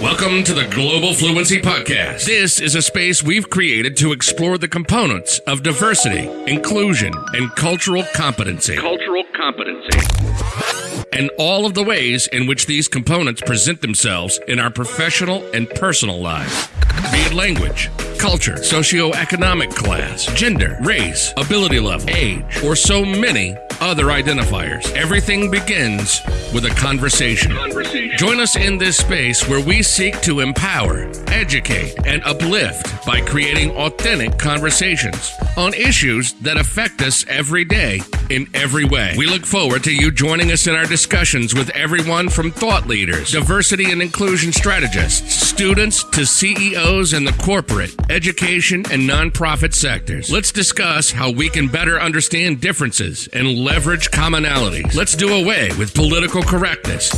Welcome to the Global Fluency Podcast. This is a space we've created to explore the components of diversity, inclusion, and cultural competency. Cultural competency. And all of the ways in which these components present themselves in our professional and personal lives. Be it language, culture, socioeconomic class, gender, race, ability level, age, or so many other identifiers. Everything begins with a conversation. Conversation. Join us in this space where we seek to empower, educate, and uplift by creating authentic conversations on issues that affect us every day in every way. We look forward to you joining us in our discussions with everyone from thought leaders, diversity and inclusion strategists, students to CEOs in the corporate, education, and nonprofit sectors. Let's discuss how we can better understand differences and leverage commonalities. Let's do away with political correctness.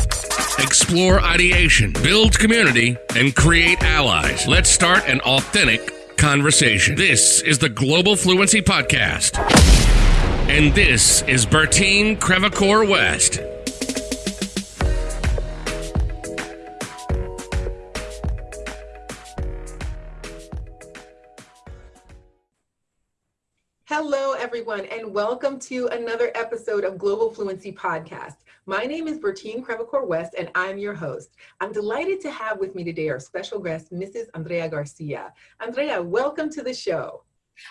Explore ideation, build community, and create allies. Let's start an authentic conversation. This is the Global Fluency Podcast. And this is Bertine Crevacore West. Hello, everyone, and welcome to another episode of Global Fluency Podcast. My name is Bertine Crevacore West, and I'm your host. I'm delighted to have with me today our special guest, Mrs. Andrea Garcia. Andrea, welcome to the show.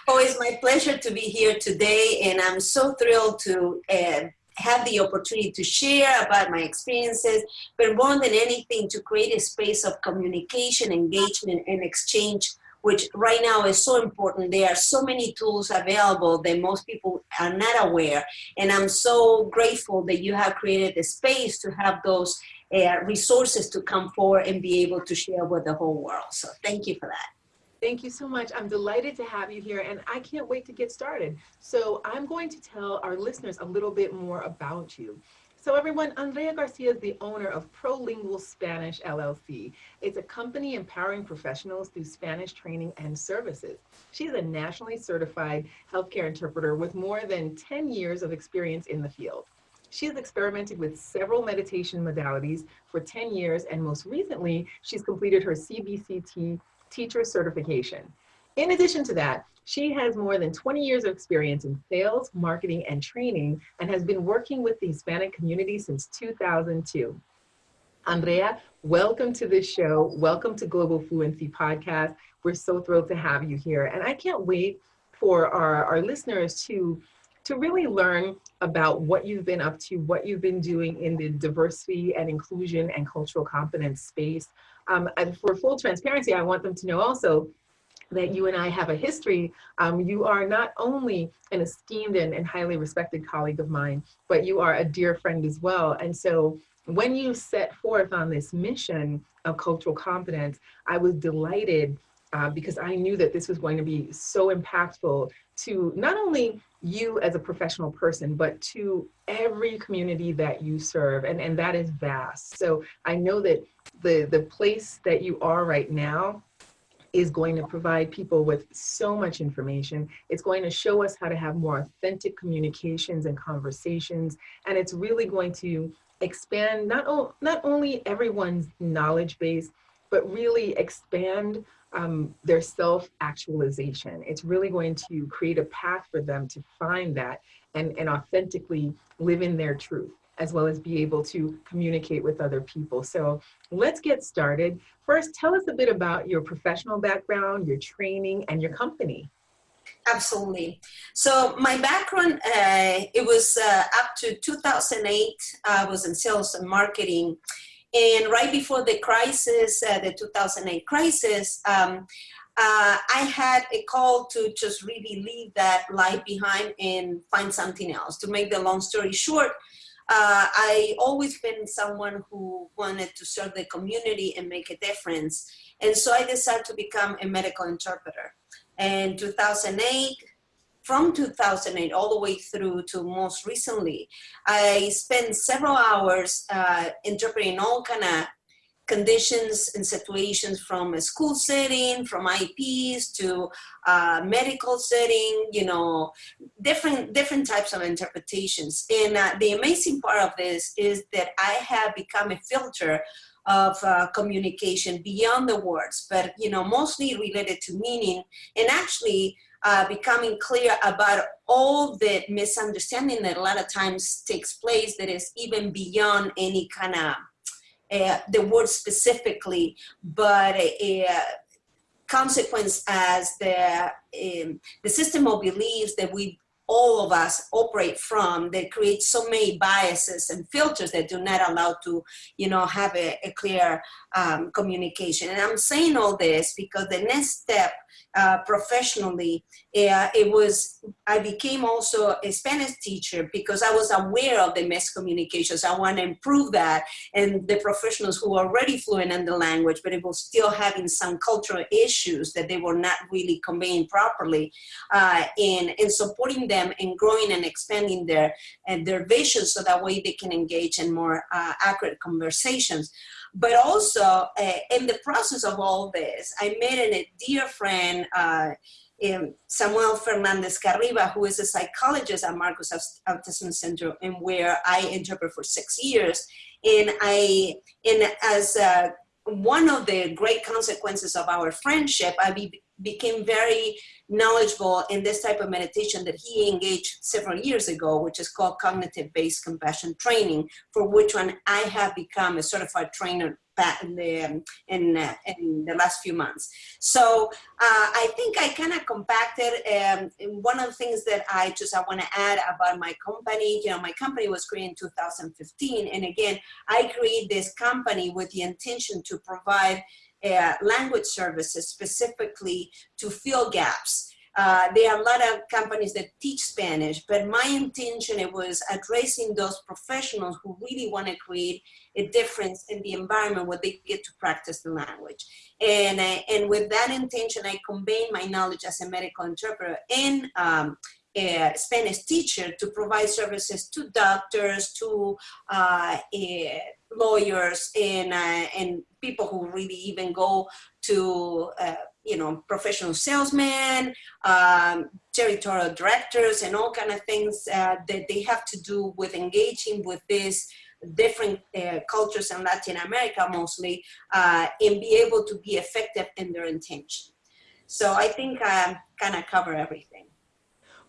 Oh, it's my pleasure to be here today, and I'm so thrilled to uh, have the opportunity to share about my experiences, but more than anything, to create a space of communication, engagement, and exchange which right now is so important. There are so many tools available that most people are not aware. And I'm so grateful that you have created a space to have those uh, resources to come forward and be able to share with the whole world. So thank you for that. Thank you so much. I'm delighted to have you here, and I can't wait to get started. So I'm going to tell our listeners a little bit more about you. So everyone, Andrea Garcia is the owner of Prolingual Spanish LLC. It's a company empowering professionals through Spanish training and services. She's a nationally certified healthcare interpreter with more than 10 years of experience in the field. She has experimented with several meditation modalities for 10 years, and most recently, she's completed her CBCT teacher certification. In addition to that, she has more than 20 years of experience in sales, marketing, and training, and has been working with the Hispanic community since 2002. Andrea, welcome to this show. Welcome to Global Fluency Podcast. We're so thrilled to have you here. And I can't wait for our, our listeners to, to really learn about what you've been up to, what you've been doing in the diversity and inclusion and cultural competence space. Um, and for full transparency, I want them to know also that you and I have a history. Um, you are not only an esteemed and, and highly respected colleague of mine, but you are a dear friend as well. And so when you set forth on this mission of cultural competence, I was delighted uh, because I knew that this was going to be so impactful to not only you as a professional person, but to every community that you serve. And, and that is vast. So I know that the, the place that you are right now is going to provide people with so much information. It's going to show us how to have more authentic communications and conversations. And it's really going to expand not, not only everyone's knowledge base, but really expand um, their self-actualization. It's really going to create a path for them to find that and, and authentically live in their truth as well as be able to communicate with other people. So let's get started. First, tell us a bit about your professional background, your training, and your company. Absolutely. So my background, uh, it was uh, up to 2008. I was in sales and marketing. And right before the crisis, uh, the 2008 crisis, um, uh, I had a call to just really leave that life behind and find something else. To make the long story short, uh, I always been someone who wanted to serve the community and make a difference. And so I decided to become a medical interpreter. And 2008, from 2008 all the way through to most recently, I spent several hours uh, interpreting all kind of conditions and situations from a school setting, from IEPs to uh, medical setting, you know, different different types of interpretations. And uh, the amazing part of this is that I have become a filter of uh, communication beyond the words, but you know, mostly related to meaning and actually uh, becoming clear about all the misunderstanding that a lot of times takes place that is even beyond any kind of uh, the word specifically, but a, a consequence as the um, the system of beliefs that we all of us operate from that creates so many biases and filters that do not allow to, you know, have a, a clear um, communication. And I'm saying all this because the next step uh, professionally, uh, it was, I became also a Spanish teacher because I was aware of the miscommunications. I want to improve that and the professionals who are already fluent in the language, but it was still having some cultural issues that they were not really conveying properly uh, and, and supporting them in growing and expanding their, and their vision so that way they can engage in more uh, accurate conversations. But also, uh, in the process of all this, I met a dear friend, uh, um, Samuel Fernandez Carriba, who is a psychologist at Marcus Autism Center, and where I interpret for six years. And I, and as uh, one of the great consequences of our friendship, I be, became very knowledgeable in this type of meditation that he engaged several years ago, which is called cognitive-based compassion training, for which one I have become a certified trainer in the, um, in, uh, in the last few months. So uh, I think I kind of compacted um, one of the things that I just I want to add about my company, you know, my company was created in 2015. And again, I created this company with the intention to provide uh, language services specifically to fill gaps. Uh, there are a lot of companies that teach Spanish, but my intention it was addressing those professionals who really want to create a difference in the environment where they get to practice the language. And, uh, and with that intention, I combine my knowledge as a medical interpreter and um, a Spanish teacher to provide services to doctors, to uh, uh, lawyers, and, uh, and people who really even go to uh, you know, professional salesmen, um, territorial directors, and all kind of things uh, that they have to do with engaging with these different uh, cultures in Latin America mostly, uh, and be able to be effective in their intention. So I think I kind of cover everything.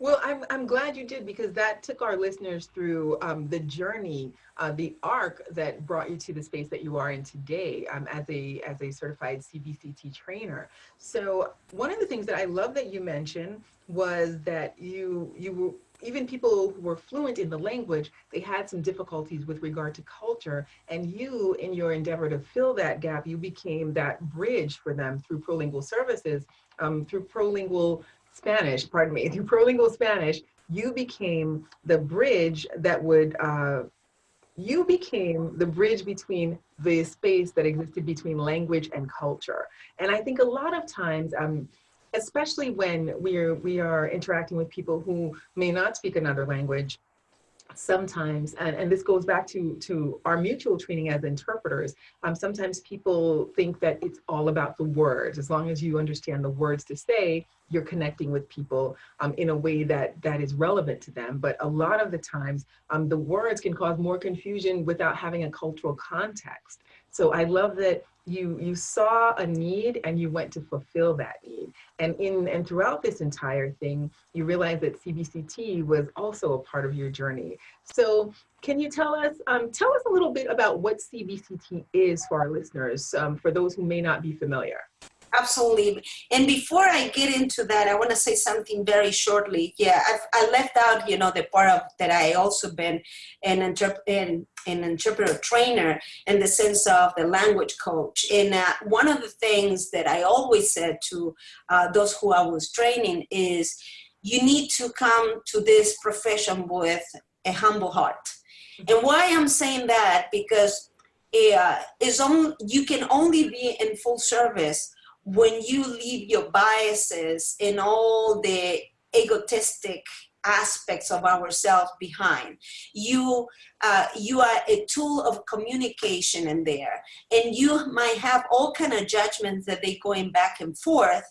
Well, I'm, I'm glad you did because that took our listeners through um, the journey, uh, the arc that brought you to the space that you are in today um, as a as a certified CBCT trainer. So one of the things that I love that you mentioned was that you you even people who were fluent in the language, they had some difficulties with regard to culture. And you, in your endeavor to fill that gap, you became that bridge for them through Prolingual Services, um, through Prolingual Spanish, pardon me, through Prolingual Spanish, you became the bridge that would, uh, you became the bridge between the space that existed between language and culture. And I think a lot of times, um, especially when we're, we are interacting with people who may not speak another language, sometimes, and, and this goes back to, to our mutual training as interpreters, um, sometimes people think that it's all about the words. As long as you understand the words to say, you're connecting with people um, in a way that, that is relevant to them. But a lot of the times, um, the words can cause more confusion without having a cultural context. So I love that you you saw a need and you went to fulfill that need. And in and throughout this entire thing you realized that cbct was also a part of your journey. So can you tell us um, tell us a little bit about what cbct is for our listeners um, for those who may not be familiar absolutely. And before I get into that, I want to say something very shortly. Yeah, I've, i left out, you know, the part of that I also been an, interp- an, an interpreter trainer in the sense of the language coach. And uh, one of the things that I always said to uh, those who I was training is you need to come to this profession with a humble heart. And why I'm saying that, because uh, is on, you can only be in full service when you leave your biases and all the egotistic aspects of ourselves behind you uh, you are a tool of communication in there. And you might have all kind of judgments that they going back and forth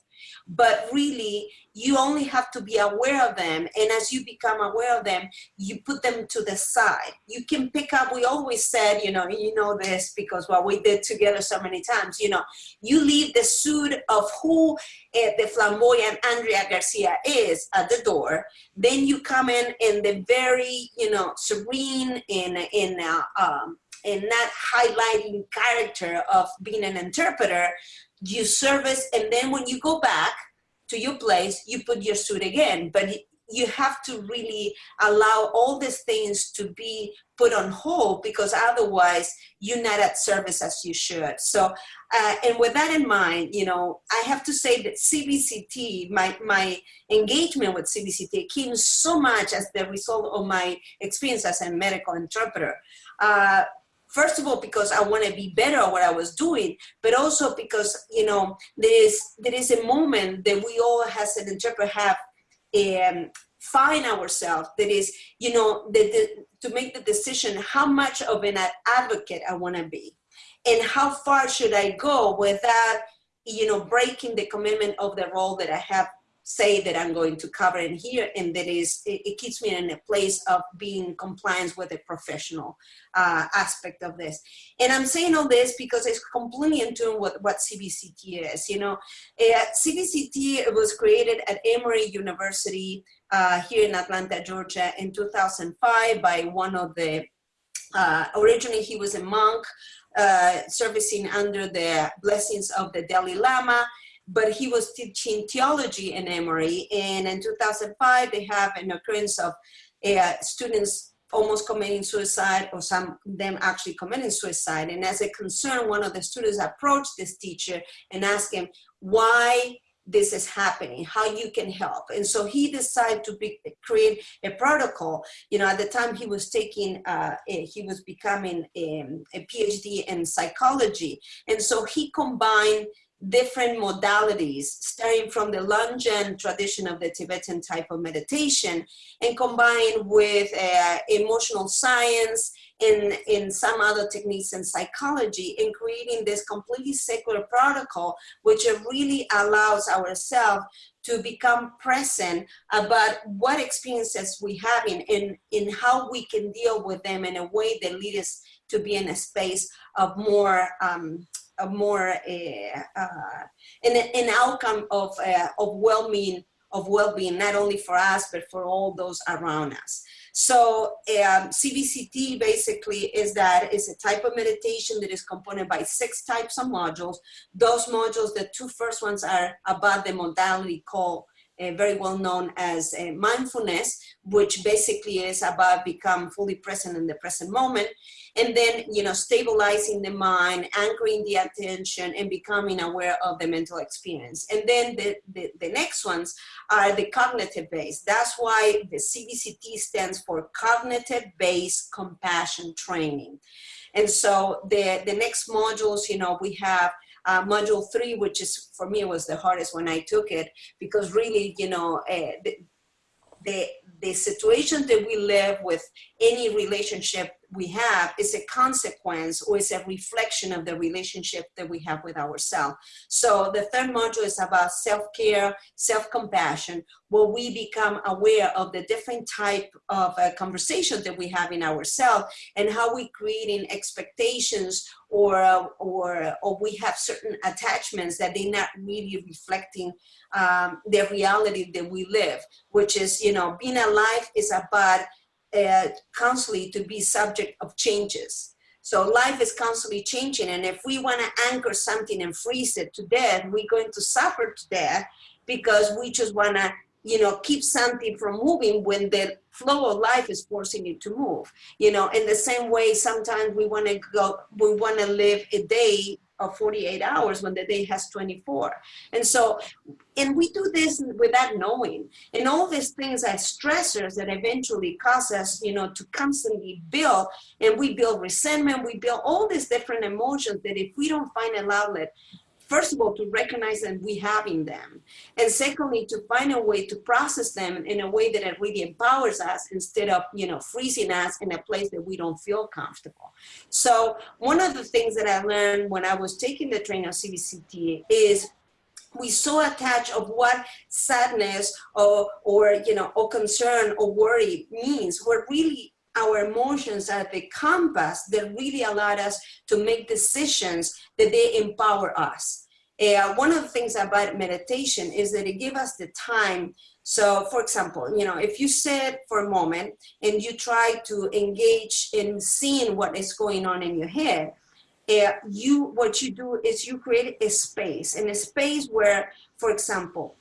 but really you only have to be aware of them. And as you become aware of them, you put them to the side. You can pick up, we always said, you know, you know this because what we did together so many times, you know, you leave the suit of who uh, the flamboyant Andrea Garcia is at the door. Then you come in in the very, you know, serene in, in, uh, um, in not highlighting character of being an interpreter, you service, and then when you go back, to your place, you put your suit again. But you have to really allow all these things to be put on hold because otherwise you're not at service as you should. So, uh, and with that in mind, you know, I have to say that CBCT, my, my engagement with CBCT came so much as the result of my experience as a medical interpreter. Uh, first of all because I want to be better at what I was doing, but also because you know there is there is a moment that we all as an interpreter have um, find ourselves. That is, you know, the, the, to make the decision how much of an advocate I want to be, and how far should I go without you know breaking the commitment of the role that I have say that I'm going to cover in here and that is it, it keeps me in a place of being compliant with the professional uh, aspect of this. And I'm saying all this because it's completely in tune with what CBCT is you know? Uh, CBCT was created at Emory University uh, here in Atlanta Georgia in 2005 by one of the uh, originally he was a monk uh, servicing under the blessings of the Dalai Lama but he was teaching theology in Emory. And in 2005, they have an occurrence of uh, students almost committing suicide or some them actually committing suicide. And as a concern, one of the students approached this teacher and asked him why this is happening, how you can help. And so he decided to be, create a protocol. You know, at the time he was taking, uh, a, he was becoming a, um, a PhD in psychology. And so he combined different modalities starting from the Lojong tradition of the Tibetan type of meditation and combined with uh, emotional science and in some other techniques in psychology in creating this completely secular protocol which really allows ourselves to become present about what experiences we have in, in, in how we can deal with them in a way that leads us to be in a space of more um, a more uh, uh, an, an outcome of uh, of well-being of well-being not only for us but for all those around us. So um, CBCT basically is that is a type of meditation that is component by six types of modules. Those modules the two first ones are about the modality called uh, very well known as uh, mindfulness, which basically is about become fully present in the present moment. And then, you know, stabilizing the mind, anchoring the attention and becoming aware of the mental experience. And then the, the, the next ones are the cognitive base. That's why the CBCT stands for cognitive based compassion training. And so the, the next modules, you know, we have uh, module three, which is for me was the hardest when I took it because really, you know, uh, the, the, the situation that we live with any relationship we have is a consequence or is a reflection of the relationship that we have with ourselves. So the third module is about self-care, self-compassion, where we become aware of the different type of uh, conversation that we have in ourselves and how we creating expectations or, uh, or, or we have certain attachments that they're not really reflecting um, the reality that we live, which is, you know, being alive is about uh, constantly to be subject of changes. So life is constantly changing. And if we want to anchor something and freeze it to death, we're going to suffer to death because we just want to, you know, keep something from moving when the flow of life is forcing it to move. You know, in the same way, sometimes we want to go, we want to live a day of 48 hours when the day has 24. And so, and we do this without knowing. And all these things are stressors that eventually cause us, you know, to constantly build and we build resentment, we build all these different emotions that if we don't find an outlet, first of all, to recognize that we have in them. And secondly, to find a way to process them in a way that it really empowers us instead of, you know, freezing us in a place that we don't feel comfortable. So one of the things that I learned when I was taking the training of CBCT is we so attach of what sadness or, or, you know, or concern or worry means. We're really our emotions are the compass that really allowed us to make decisions that they empower us. Uh, one of the things about meditation is that it gives us the time. So for example, you know, if you sit for a moment and you try to engage in seeing what is going on in your head, uh, you what you do is you create a space and a space where, for example,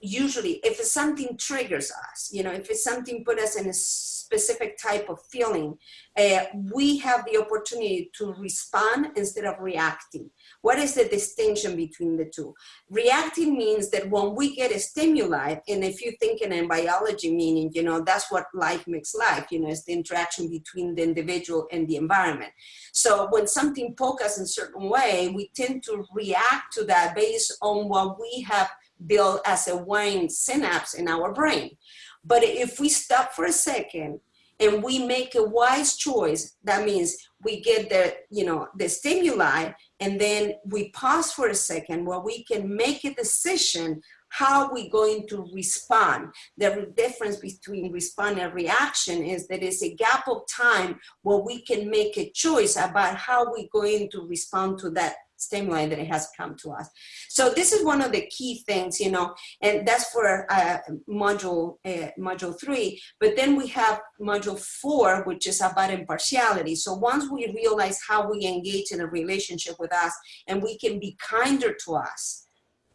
usually if something triggers us, you know, if it's something put us in a specific type of feeling, uh, we have the opportunity to respond instead of reacting. What is the distinction between the two? Reacting means that when we get a stimuli, and if you think in biology meaning, you know, that's what life makes life, you know, it's the interaction between the individual and the environment. So when something pokes us in a certain way, we tend to react to that based on what we have built as a wiring synapse in our brain. But if we stop for a second and we make a wise choice, that means we get the, you know, the stimuli and then we pause for a second where we can make a decision how we going to respond. The difference between respond and reaction is that it's a gap of time where we can make a choice about how we're going to respond to that stimuli that it has come to us. So this is one of the key things, you know, and that's for uh, module uh, module three. But then we have module four, which is about impartiality. So once we realize how we engage in a relationship with us and we can be kinder to us,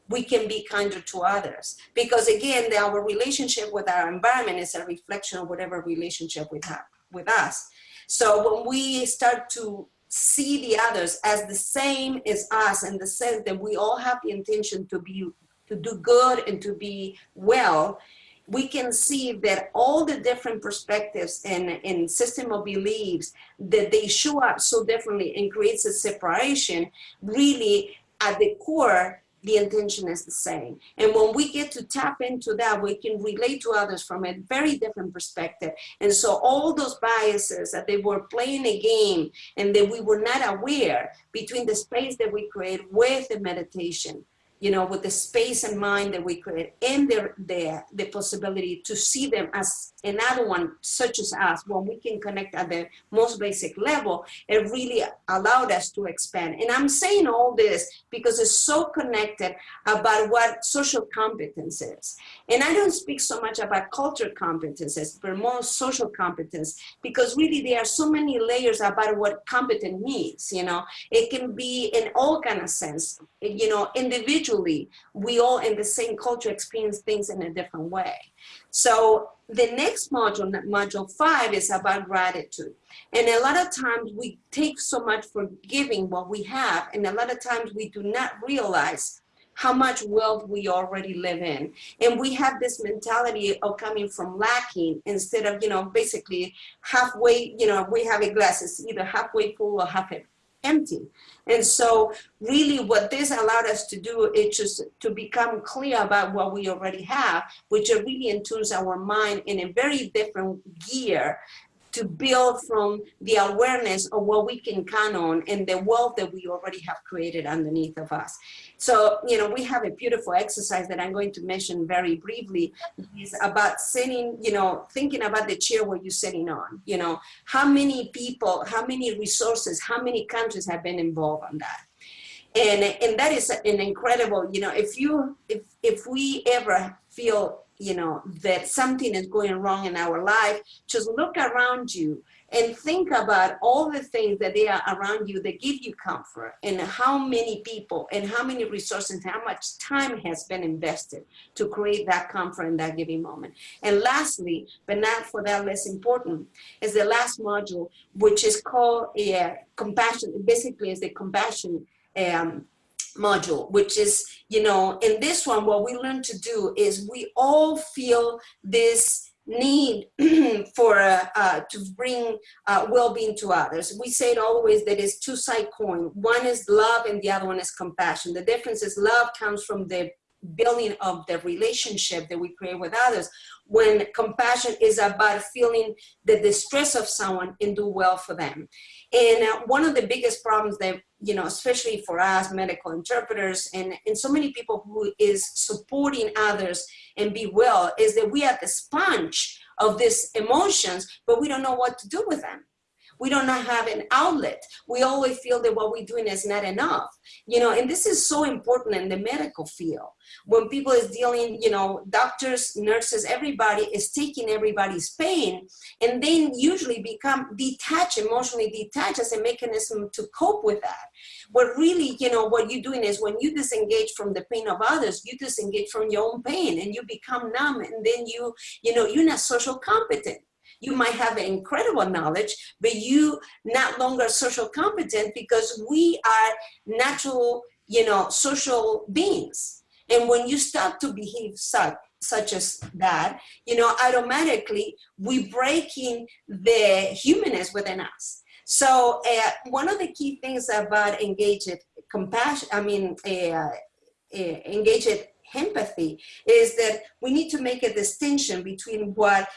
we can be kinder to others. Because again, our relationship with our environment is a reflection of whatever relationship we have with us. So when we start to see the others as the same as us in the sense that we all have the intention to be to do good and to be well. We can see that all the different perspectives and, and system of beliefs that they show up so differently and creates a separation really at the core the intention is the same. And when we get to tap into that, we can relate to others from a very different perspective. And so all those biases that they were playing a game and that we were not aware between the space that we create with the meditation you know, with the space and mind that we create and the, the, the possibility to see them as another one such as us, when we can connect at the most basic level, it really allowed us to expand. And I'm saying all this because it's so connected about what social competence is. And I don't speak so much about culture competences, but more social competence, because really there are so many layers about what competent means, you know. It can be in all kind of sense, you know, individual we all in the same culture experience things in a different way. So the next module, module five, is about gratitude. And a lot of times we take so much for giving what we have, and a lot of times we do not realize how much wealth we already live in. And we have this mentality of coming from lacking instead of, you know, basically halfway, you know, we have a glass, it's either halfway full or half empty. And so really what this allowed us to do is just to become clear about what we already have, which really intunes our mind in a very different gear to build from the awareness of what we can count on and the wealth that we already have created underneath of us. So, you know, we have a beautiful exercise that I'm going to mention very briefly. Is about sitting, you know, thinking about the chair where you're sitting on, you know, how many people, how many resources, how many countries have been involved on that? And and that is an incredible you know if you if if we ever feel you know, that something is going wrong in our life, just look around you and think about all the things that they are around you that give you comfort and how many people and how many resources and how much time has been invested to create that comfort in that giving moment. And lastly, but not for that less important, is the last module, which is called a compassion, basically is the compassion um, module, which is, you know, in this one, what we learn to do is we all feel this need for uh, uh, to bring uh, well-being to others. We say it always that it's two-side coin. One is love and the other one is compassion. The difference is love comes from the building of the relationship that we create with others when compassion is about feeling the distress of someone and do well for them. And uh, one of the biggest problems that you know, especially for us medical interpreters and, and so many people who is supporting others and be well is that we are the sponge of these emotions, but we don't know what to do with them we don't have an outlet. We always feel that what we're doing is not enough, you know, and this is so important in the medical field. When people is dealing, you know, doctors, nurses, everybody is taking everybody's pain and then usually become detached, emotionally detached as a mechanism to cope with that. What really, you know, what you're doing is when you disengage from the pain of others, you disengage from your own pain and you become numb and then you, you know, you're not social competent you might have incredible knowledge, but you not longer social competent because we are natural, you know, social beings. And when you start to behave such, such as that, you know, automatically we breaking the humanness within us. So uh, one of the key things about engaged compassion, I mean, uh, uh, engaged empathy is that we need to make a distinction between what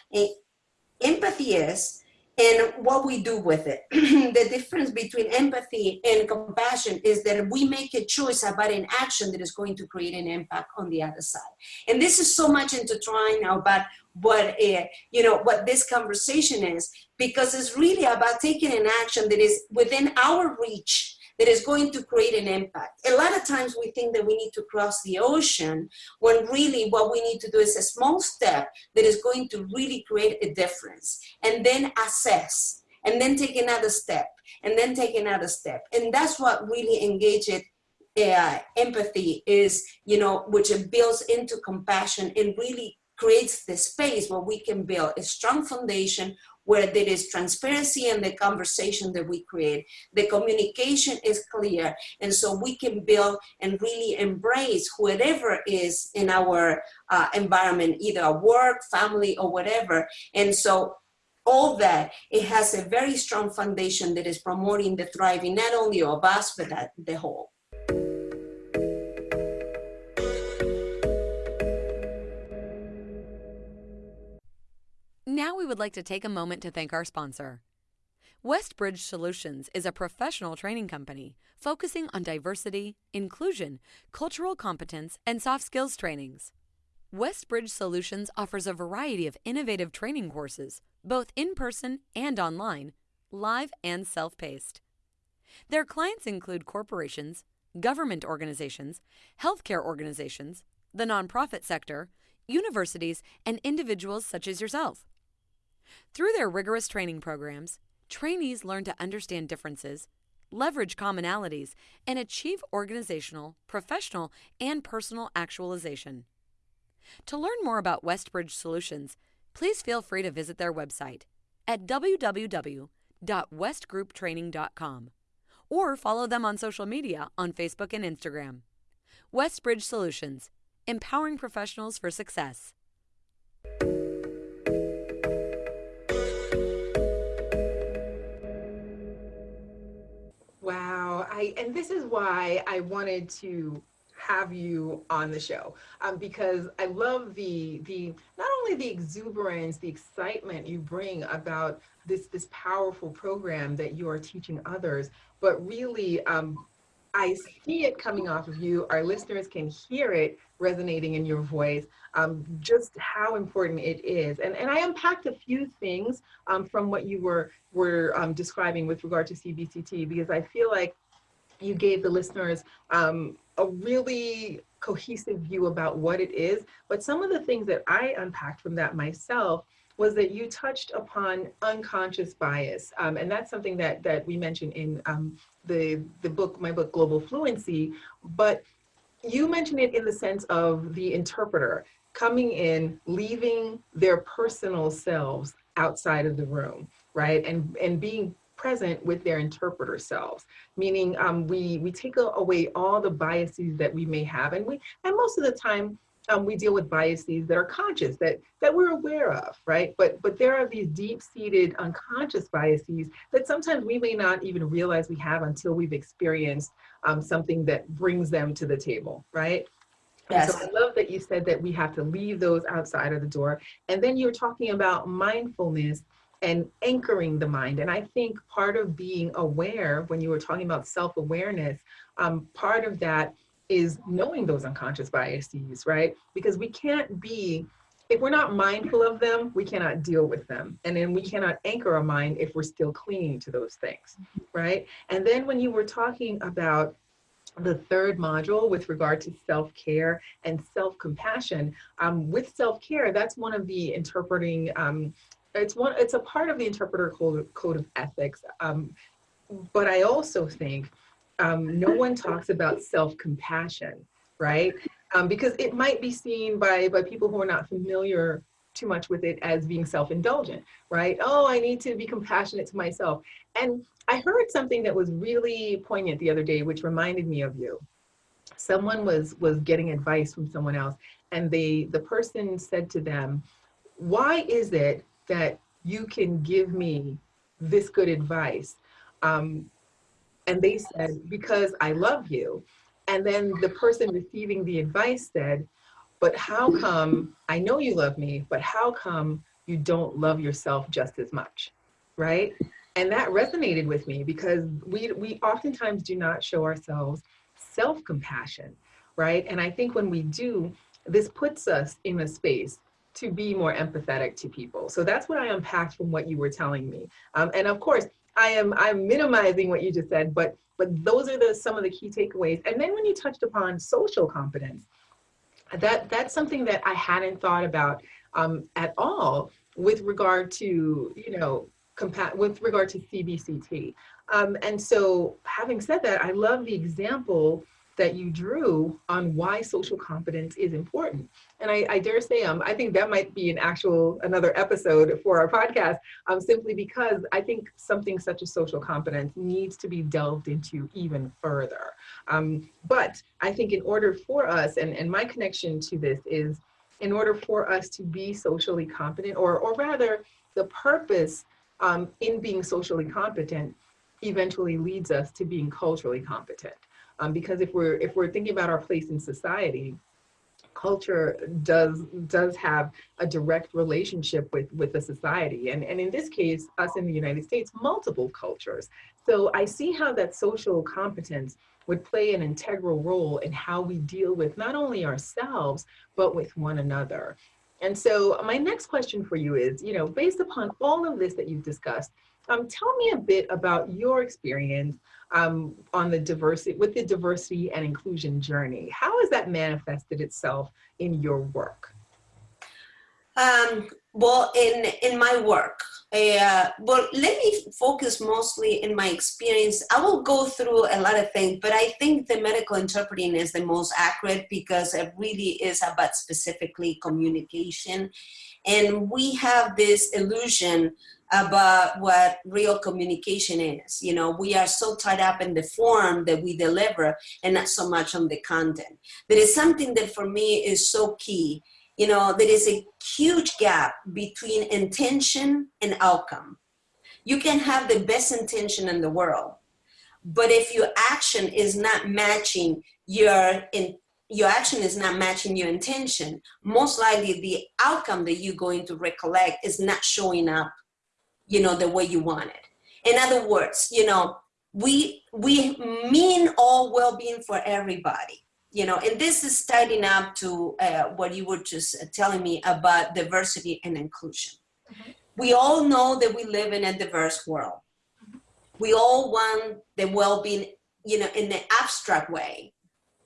empathy is and what we do with it. the difference between empathy and compassion is that we make a choice about an action that is going to create an impact on the other side. And this is so much intertwined now about what uh, you know what this conversation is because it's really about taking an action that is within our reach that is going to create an impact. A lot of times we think that we need to cross the ocean when really what we need to do is a small step that is going to really create a difference and then assess and then take another step and then take another step. And that's what really engages uh, empathy is, you know, which it builds into compassion and really creates the space where we can build a strong foundation where there is transparency in the conversation that we create. The communication is clear. And so we can build and really embrace whatever is in our uh, environment, either at work, family, or whatever. And so all that, it has a very strong foundation that is promoting the thriving, not only of us, but the whole. Now we would like to take a moment to thank our sponsor. Westbridge Solutions is a professional training company focusing on diversity, inclusion, cultural competence, and soft skills trainings. Westbridge Solutions offers a variety of innovative training courses, both in person and online, live and self paced. Their clients include corporations, government organizations, healthcare organizations, the nonprofit sector, universities, and individuals such as yourself. Through their rigorous training programs, trainees learn to understand differences, leverage commonalities, and achieve organizational, professional, and personal actualization. To learn more about Westbridge Solutions, please feel free to visit their website at www.westgrouptraining.com or follow them on social media on Facebook and Instagram. Westbridge Solutions, empowering professionals for success. I and this is why I wanted to have you on the show um, because I love the the not only the exuberance, the excitement you bring about this this powerful program that you are teaching others, but really um, I see it coming off of you. Our listeners can hear it resonating in your voice, um, just how important it is. And, and I unpacked a few things um, from what you were, were um, describing with regard to CBCT, because I feel like you gave the listeners um, a really cohesive view about what it is. But some of the things that I unpacked from that myself was that you touched upon unconscious bias. Um, and that's something that, that we mentioned in um, the, the book, my book, Global Fluency. But you mentioned it in the sense of the interpreter coming in, leaving their personal selves outside of the room, right? And, and being present with their interpreter selves, meaning um, we, we take away all the biases that we may have. And, we, and most of the time, um, we deal with biases that are conscious, that, that we're aware of, right? But, but there are these deep-seated unconscious biases that sometimes we may not even realize we have until we've experienced um, something that brings them to the table, right? Yes. so I love that you said that we have to leave those outside of the door. And then you're talking about mindfulness and anchoring the mind. And I think part of being aware, when you were talking about self awareness, um, part of that is knowing those unconscious biases, right? Because we can't be, if we're not mindful of them, we cannot deal with them. And then we cannot anchor our mind if we're still clinging to those things, right? And then when you were talking about the third module with regard to self-care and self-compassion, um, with self-care, that's one of the interpreting um, it's one it's a part of the interpreter code, code of ethics um, but i also think um, no one talks about self-compassion right? Um, because it might be seen by by people who are not familiar too much with it as being self-indulgent right? Oh i need to be compassionate to myself. And i heard something that was really poignant the other day which reminded me of you. Someone was was getting advice from someone else and they the person said to them why is it that you can give me this good advice. Um, and they said, because I love you. And then the person receiving the advice said, but how come, I know you love me, but how come you don't love yourself just as much, right? And that resonated with me because we, we oftentimes do not show ourselves self-compassion, right? And I think when we do, this puts us in a space to be more empathetic to people. So that's what I unpacked from what you were telling me. Um, and of course, I am I'm minimizing what you just said, but but those are the some of the key takeaways. And then when you touched upon social competence, that that's something that I hadn't thought about um, at all with regard to you know with regard to CBCT. Um, and so having said that, I love the example that you drew on why social competence is important. And I, I dare say, um, I think that might be an actual, another episode for our podcast, um, simply because I think something such as social competence needs to be delved into even further. Um, but I think in order for us, and, and my connection to this is, in order for us to be socially competent, or, or rather, the purpose um, in being socially competent eventually leads us to being culturally competent. Um, because if we're if we're thinking about our place in society, culture does does have a direct relationship with with the society. And and in this case us in the united states multiple cultures. So i see how that social competence would play an integral role in how we deal with not only ourselves but with one another. And so my next question for you is you know based upon all of this that you've discussed um, tell me a bit about your experience um, on the diversity with the diversity and inclusion journey. How has that manifested itself in your work? Um, well, in in my work, uh, well, let me focus mostly in my experience. I will go through a lot of things, but I think the medical interpreting is the most accurate because it really is about specifically communication. And we have this illusion about what real communication is. You know, we are so tied up in the form that we deliver and not so much on the content. There is something that for me is so key. You know, there is a huge gap between intention and outcome. You can have the best intention in the world, but if your action is not matching your in, your action is not matching your intention, most likely the outcome that you're going to recollect is not showing up you know, the way you want it. In other words, you know, we, we mean all well-being for everybody, you know, and this is starting up to uh, what you were just telling me about diversity and inclusion. Mm-hmm. We all know that we live in a diverse world. Mm-hmm. We all want the well-being, you know, in an abstract way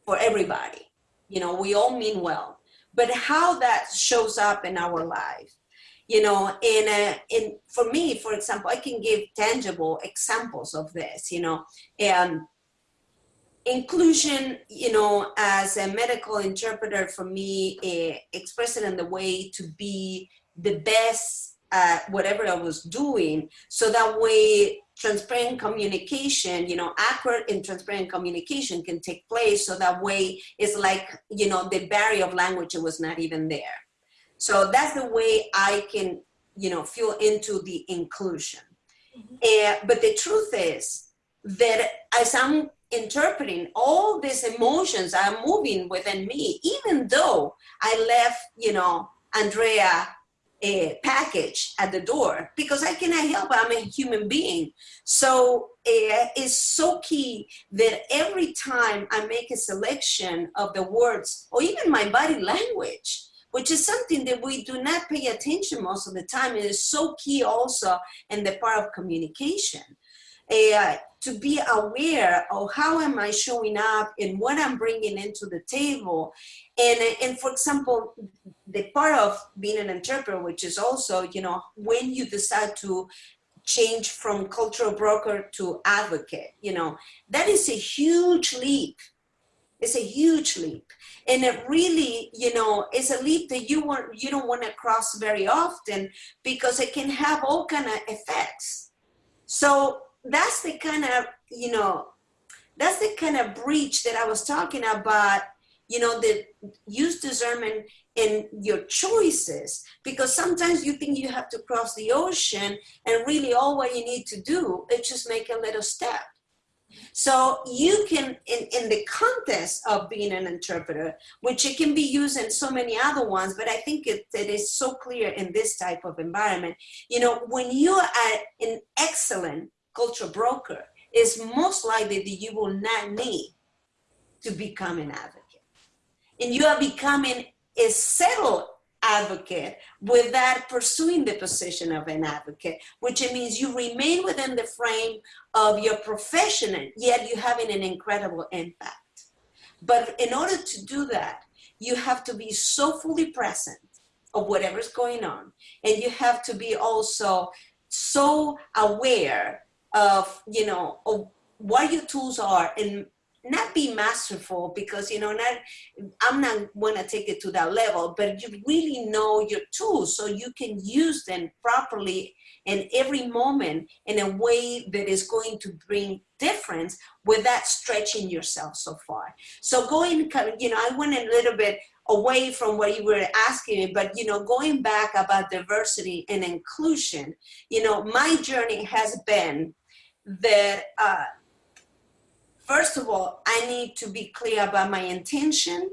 for everybody. You know, we all mean well, but how that shows up in our life you know in a, in for me for example i can give tangible examples of this you know and inclusion you know as a medical interpreter for me uh, it in the way to be the best at whatever i was doing. So that way transparent communication you know accurate and transparent communication can take place. So that way it's like you know the barrier of language was not even there so that's the way I can, you know, feel into the inclusion. Mm-hmm. Uh, but the truth is that as I'm interpreting all these emotions are moving within me, even though I left, you know, Andrea a package at the door because I cannot help I'm a human being. So uh, it's so key that every time I make a selection of the words or even my body language, which is something that we do not pay attention most of the time. It is so key also in the part of communication. Uh, to be aware of how am I showing up and what I'm bringing into the table. And, and for example, the part of being an interpreter, which is also, you know, when you decide to change from cultural broker to advocate, you know, that is a huge leap. It's a huge leap. And it really, you know, is a leap that you want you don't want to cross very often because it can have all kind of effects. So that's the kind of, you know, that's the kind of breach that I was talking about, you know, the use discernment in your choices, because sometimes you think you have to cross the ocean and really all what you need to do is just make a little step. So you can, in, in the context of being an interpreter, which it can be used in so many other ones, but I think it, it is so clear in this type of environment. You know, when you are an excellent culture broker, it's most likely that you will not need to become an advocate. And you are becoming a settled advocate without pursuing the position of an advocate, which means you remain within the frame of your profession, yet you're having an incredible impact. But in order to do that, you have to be so fully present of whatever's going on. And you have to be also so aware of, you know, of what your tools are and not be masterful because you know not i'm not want to take it to that level but you really know your tools so you can use them properly in every moment in a way that is going to bring difference without stretching yourself so far. So going you know i went a little bit away from what you were asking me but you know going back about diversity and inclusion you know my journey has been that uh, First of all, I need to be clear about my intention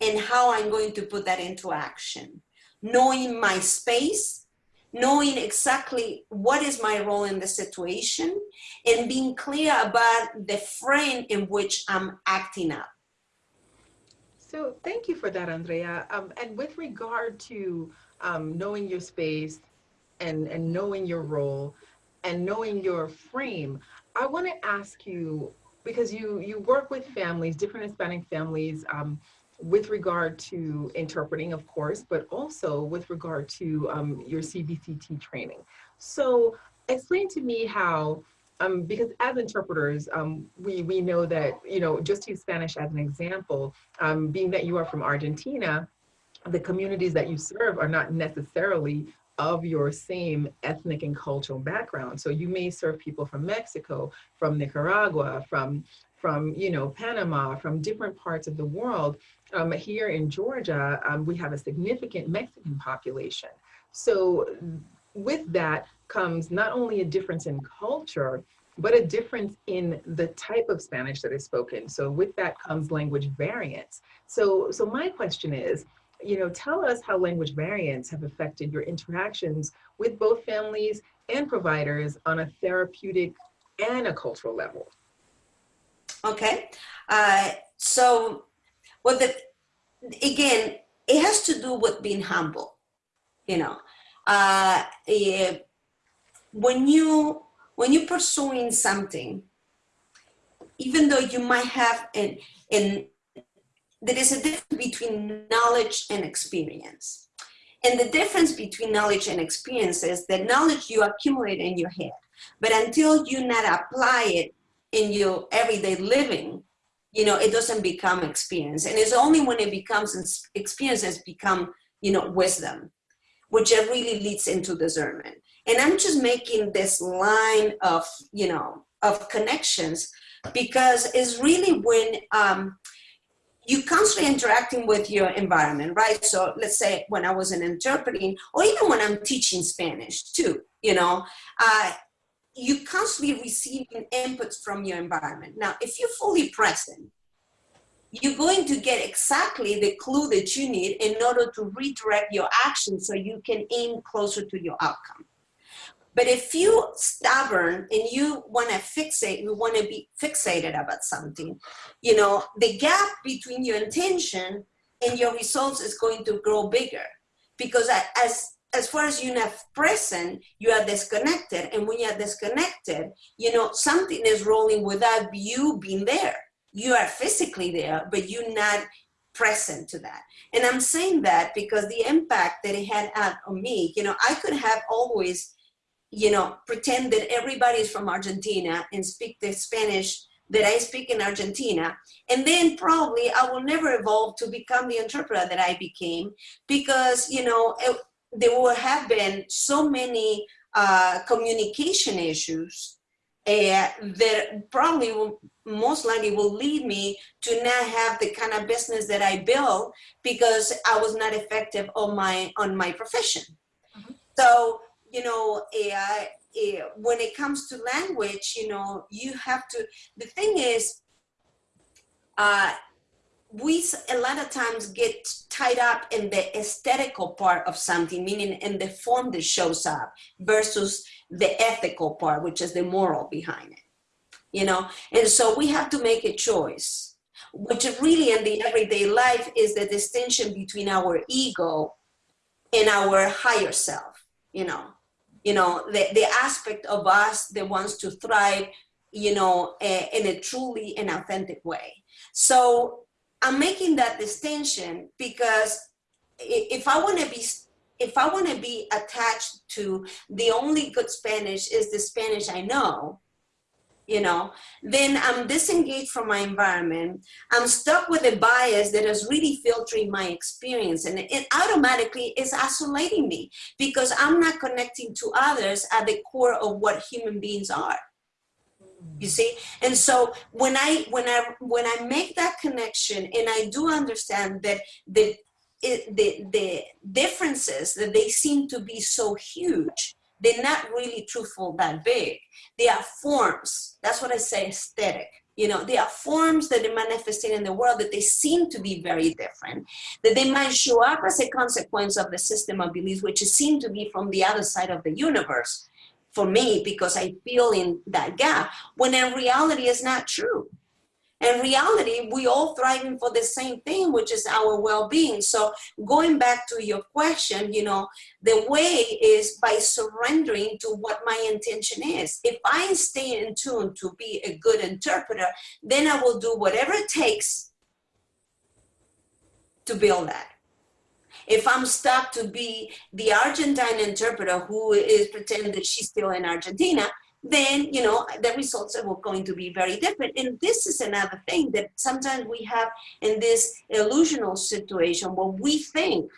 and how I'm going to put that into action. Knowing my space, knowing exactly what is my role in the situation, and being clear about the frame in which I'm acting up. So thank you for that, Andrea. Um, and with regard to um, knowing your space and, and knowing your role and knowing your frame, I want to ask you because you you work with families, different Hispanic families, um, with regard to interpreting, of course, but also with regard to um, your CBCT training. So explain to me how, um, because as interpreters, um, we, we know that, you know, just to use Spanish as an example, um, being that you are from Argentina, the communities that you serve are not necessarily of your same ethnic and cultural background. So you may serve people from Mexico, from Nicaragua, from from you know Panama, from different parts of the world. Um, here in Georgia, um, we have a significant Mexican population. So with that comes not only a difference in culture, but a difference in the type of Spanish that is spoken. So with that comes language variance. So, so my question is, you know, tell us how language variants have affected your interactions with both families and providers on a therapeutic and a cultural level. Okay, uh, so well, the, again, it has to do with being humble. You know, uh, when you when you're pursuing something, even though you might have an an there is a difference between knowledge and experience. And the difference between knowledge and experience is that knowledge you accumulate in your head, but until you not apply it in your everyday living, you know, it doesn't become experience. And it's only when it becomes experience has become, you know, wisdom, which really leads into discernment. And I'm just making this line of, you know, of connections because it's really when um, you constantly interacting with your environment, right? So let's say when I was an interpreting, or even when I'm teaching Spanish too, you know, uh, you constantly receiving inputs from your environment. Now, if you're fully present, you're going to get exactly the clue that you need in order to redirect your action so you can aim closer to your outcome. But if you stubborn and you want to fixate, you want to be fixated about something, you know, the gap between your intention and your results is going to grow bigger because as as far as you're not present, you are disconnected. And when you're disconnected, you know, something is rolling without you being there. You are physically there, but you're not present to that. And I'm saying that because the impact that it had on me, you know, I could have always, you know, pretend that everybody is from Argentina and speak the Spanish that I speak in Argentina. And then probably I will never evolve to become the interpreter that I became because, you know, it, there will have been so many uh, communication issues uh, that probably will most likely will lead me to not have the kind of business that I built because I was not effective on my on my profession. Mm -hmm. So you know, uh, uh, when it comes to language, you know, you have to. The thing is, uh, we a lot of times get tied up in the aesthetical part of something, meaning in the form that shows up versus the ethical part, which is the moral behind it. You know, and so we have to make a choice, which really in the everyday life is the distinction between our ego and our higher self, you know, you know, the, the aspect of us that wants to thrive, you know, uh, in a truly and authentic way. So I'm making that distinction because if I want to be if I want to be attached to the only good Spanish is the Spanish I know, you know, then I'm disengaged from my environment. I'm stuck with a bias that is really filtering my experience and it automatically is isolating me because I'm not connecting to others at the core of what human beings are. You see? And so when i when i when i make that connection and i do understand that the it, the the differences that they seem to be so huge they're not really truthful that big. They are forms. That's what i say aesthetic. You know they are forms that are manifesting in the world that they seem to be very different that they might show up as a consequence of the system of beliefs which seem to be from the other side of the universe for me because I feel in that gap when in reality is not true. In reality, we all thriving for the same thing, which is our well-being. So going back to your question, you know, the way is by surrendering to what my intention is. If I stay in tune to be a good interpreter, then I will do whatever it takes to build that if I'm stuck to be the Argentine interpreter who is pretending that she's still in Argentina, then you know the results are going to be very different. And this is another thing that sometimes we have in this illusional situation where we think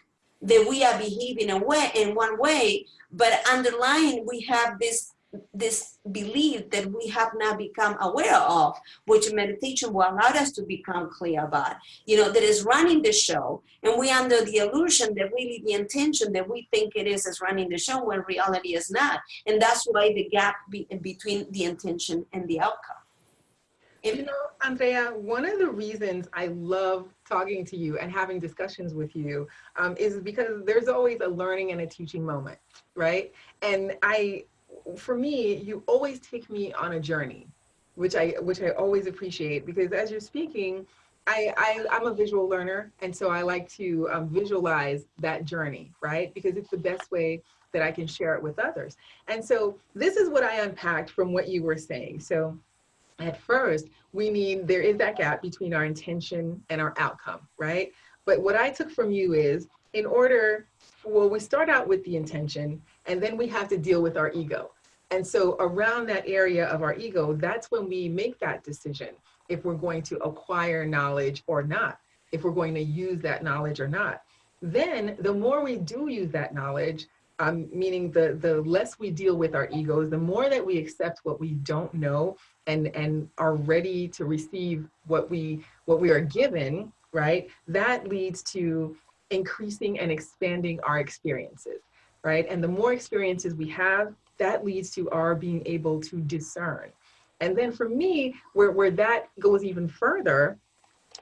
that we are behaving a way in one way but underlying we have this this belief that we have now become aware of, which meditation will allow us to become clear about, you know, that is running the show. And we under the illusion that really the intention that we think it is is running the show when reality is not. And that's why the gap be, between the intention and the outcome. You know, Andrea, one of the reasons I love talking to you and having discussions with you um, is because there's always a learning and a teaching moment, right? And I for me, you always take me on a journey, which I which I always appreciate because as you're speaking, I, I am a visual learner, and so I like to um, visualize that journey, right? Because it's the best way that I can share it with others. And so this is what I unpacked from what you were saying. So at first, we need there is that gap between our intention and our outcome, right? But what I took from you is in order, well, we start out with the intention, and then we have to deal with our ego. And so around that area of our ego, that's when we make that decision if we're going to acquire knowledge or not, if we're going to use that knowledge or not. Then the more we do use that knowledge, um, meaning the, the less we deal with our egos, the more that we accept what we don't know and, and are ready to receive what we, what we are given, right? That leads to increasing and expanding our experiences right? And the more experiences we have, that leads to our being able to discern. And then for me, where, where that goes even further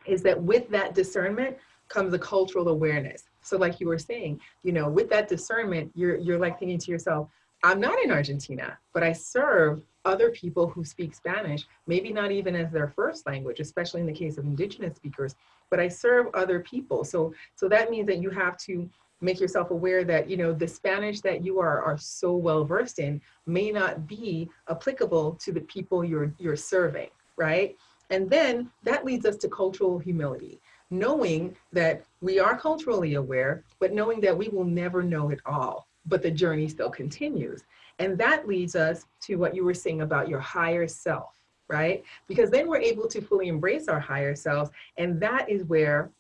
is that with that discernment comes a cultural awareness. So like you were saying, you know, with that discernment, you're, you're like thinking to yourself, I'm not in Argentina, but I serve other people who speak Spanish, maybe not even as their first language, especially in the case of indigenous speakers, but I serve other people. So, so that means that you have to make yourself aware that, you know, the Spanish that you are, are so well versed in may not be applicable to the people you're, you're serving, right? And then that leads us to cultural humility, knowing that we are culturally aware, but knowing that we will never know it all, but the journey still continues. And that leads us to what you were saying about your higher self, right? Because then we're able to fully embrace our higher selves. And that is where,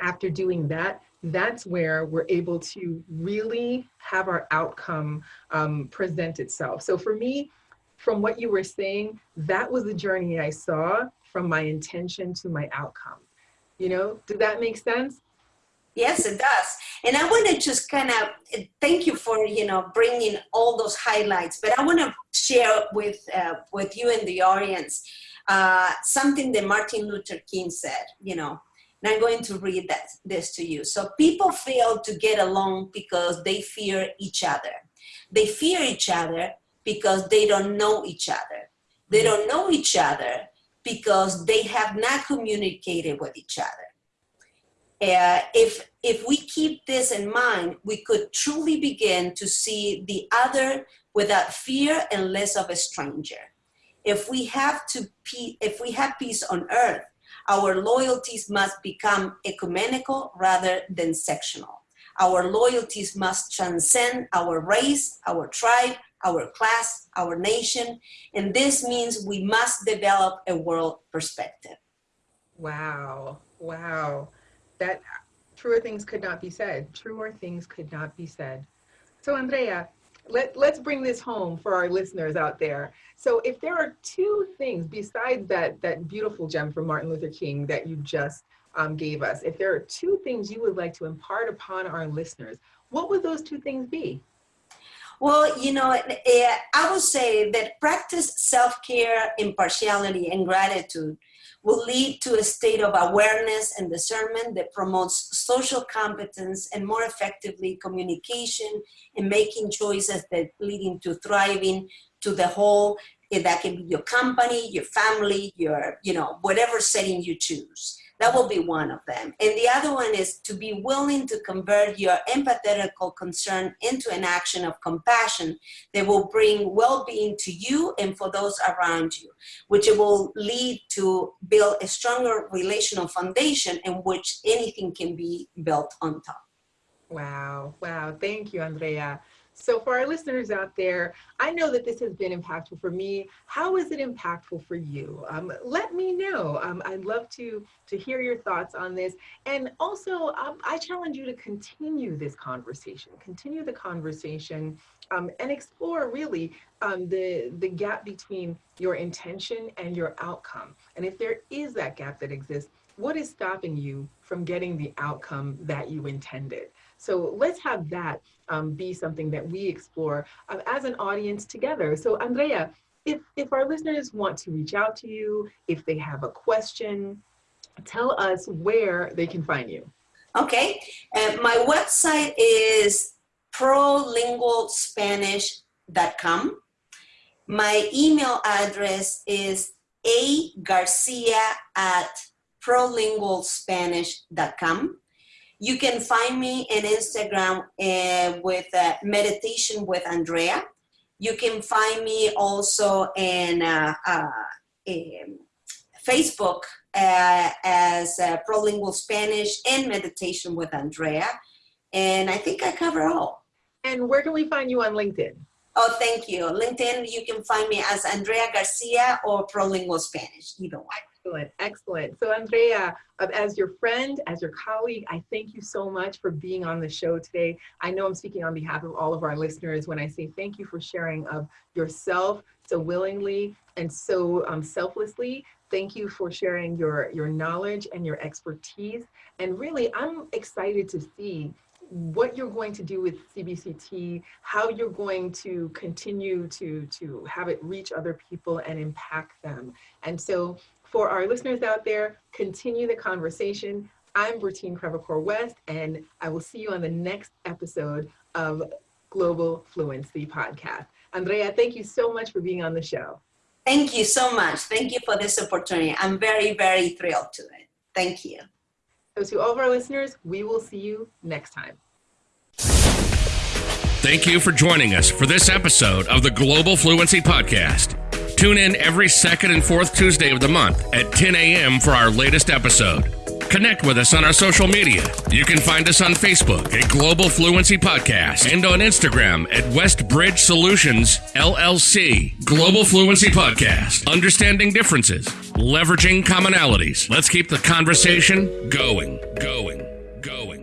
after doing that, that's where we're able to really have our outcome um, present itself. So for me, from what you were saying, that was the journey I saw from my intention to my outcome. You know, did that make sense? Yes, it does. And I want to just kind of thank you for you know bringing all those highlights. But I want to share with uh, with you and the audience uh, something that Martin Luther King said. You know, and I'm going to read that this to you. So people fail to get along because they fear each other. They fear each other because they don't know each other. They don't know each other because they have not communicated with each other uh, if if we keep this in mind, we could truly begin to see the other without fear and less of a stranger. If we have to if we have peace on earth, our loyalties must become ecumenical rather than sectional. Our loyalties must transcend our race, our tribe, our class, our nation, and this means we must develop a world perspective. Wow, wow that truer things could not be said. Truer things could not be said. So Andrea, let, let's bring this home for our listeners out there. So if there are two things besides that, that beautiful gem from Martin Luther King that you just um, gave us, if there are two things you would like to impart upon our listeners, what would those two things be? Well, you know, eh, I would say that practice self-care, impartiality, and gratitude will lead to a state of awareness and discernment that promotes social competence and more effectively communication and making choices that leading to thriving to the whole eh, that can be your company your family your you know whatever setting you choose that will be one of them. And the other one is to be willing to convert your empathetical concern into an action of compassion that will bring well-being to you and for those around you, which will lead to build a stronger relational foundation in which anything can be built on top. Wow, wow. Thank you, Andrea. So for our listeners out there, I know that this has been impactful for me. How is it impactful for you? Um, let me know. Um, I'd love to, to hear your thoughts on this. And also, um, I challenge you to continue this conversation, continue the conversation um, and explore really um, the, the gap between your intention and your outcome. And if there is that gap that exists, what is stopping you from getting the outcome that you intended? So let's have that um, be something that we explore uh, as an audience together. So Andrea, if, if our listeners want to reach out to you, if they have a question, tell us where they can find you. Okay, uh, my website is prolingualspanish.com. My email address is a garcia at prolingualspanish.com. You can find me in Instagram uh, with uh, Meditation with Andrea. You can find me also in uh, um, Facebook uh, as uh, Prolingual Spanish and Meditation with Andrea. And I think I cover all. And where can we find you on LinkedIn? Oh, thank you. LinkedIn, you can find me as Andrea Garcia or Prolingual Spanish, either one. Excellent, excellent. So Andrea, as your friend, as your colleague, I thank you so much for being on the show today. I know I'm speaking on behalf of all of our listeners when I say thank you for sharing of yourself so willingly and so um, selflessly. Thank you for sharing your, your knowledge and your expertise. And really, I'm excited to see what you're going to do with CBCT, how you're going to continue to, to have it reach other people and impact them. And so For our listeners out there, continue the conversation. I'm Bertine Crevecoeur West, and I will see you on the next episode of Global Fluency Podcast. Andrea, thank you so much for being on the show. Thank you so much. Thank you for this opportunity. I'm very, very thrilled to it. Thank you. So, to all of our listeners, we will see you next time. Thank you for joining us for this episode of the Global Fluency Podcast. Tune in every second and fourth Tuesday of the month at 10 a.m. for our latest episode. Connect with us on our social media. You can find us on Facebook at Global Fluency Podcast and on Instagram at Westbridge Solutions LLC. Global Fluency Podcast. Understanding differences, leveraging commonalities. Let's keep the conversation going, going, going.